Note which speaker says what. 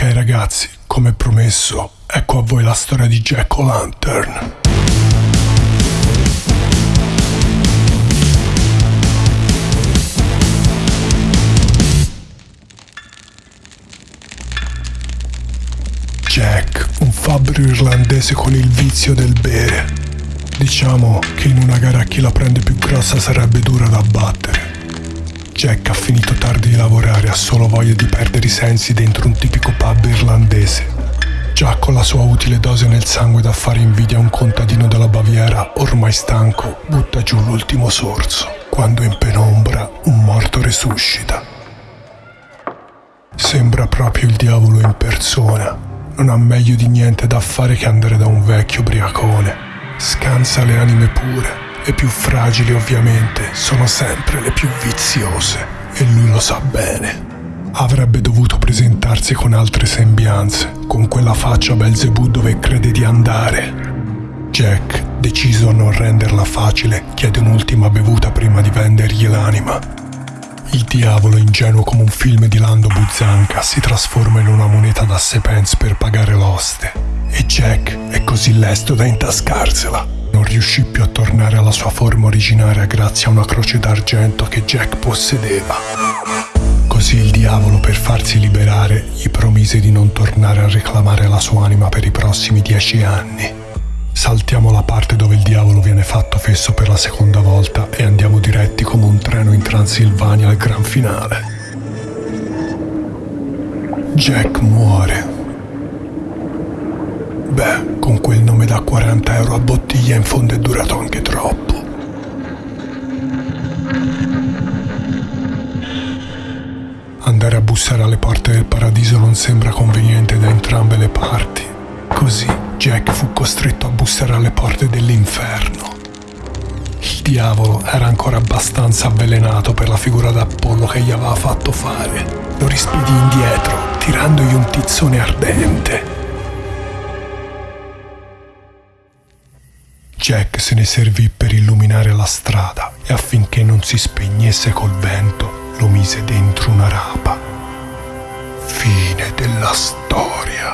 Speaker 1: Ok ragazzi, come promesso, ecco a voi la storia di Jack O'Lantern. Jack, un fabbro irlandese con il vizio del bere. Diciamo che in una gara chi la prende più grossa sarebbe dura da battere. Jack ha finito tardi di lavorare, ha solo voglia di perdere i sensi dentro un tipico pub irlandese. Già con la sua utile dose nel sangue da fare invidia a un contadino della Baviera, ormai stanco, butta giù l'ultimo sorso, quando in penombra un morto resuscita. Sembra proprio il diavolo in persona. Non ha meglio di niente da fare che andare da un vecchio briacone. Scansa le anime pure le più fragili ovviamente sono sempre le più viziose e lui lo sa bene. Avrebbe dovuto presentarsi con altre sembianze, con quella faccia Belzebù dove crede di andare. Jack, deciso a non renderla facile, chiede un'ultima bevuta prima di vendergli l'anima. Il diavolo, ingenuo come un film di Lando Buzzanca, si trasforma in una moneta da 6 pence per pagare l'oste. E Jack è così lesto da intascarsela riuscì più a tornare alla sua forma originaria grazie a una croce d'argento che Jack possedeva. Così il diavolo, per farsi liberare, gli promise di non tornare a reclamare la sua anima per i prossimi dieci anni. Saltiamo la parte dove il diavolo viene fatto fesso per la seconda volta e andiamo diretti come un treno in Transilvania al gran finale. Jack muore Beh, con da 40 euro a bottiglia in fondo è durato anche troppo. Andare a bussare alle porte del paradiso non sembra conveniente da entrambe le parti. Così Jack fu costretto a bussare alle porte dell'inferno. Il diavolo era ancora abbastanza avvelenato per la figura d'Apollo che gli aveva fatto fare. Lo rispedì indietro, tirandogli un tizzone ardente. Jack se ne servì per illuminare la strada e affinché non si spegnesse col vento lo mise dentro una rapa. Fine della storia.